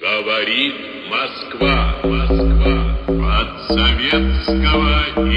Говорит Москва, Москва. От советского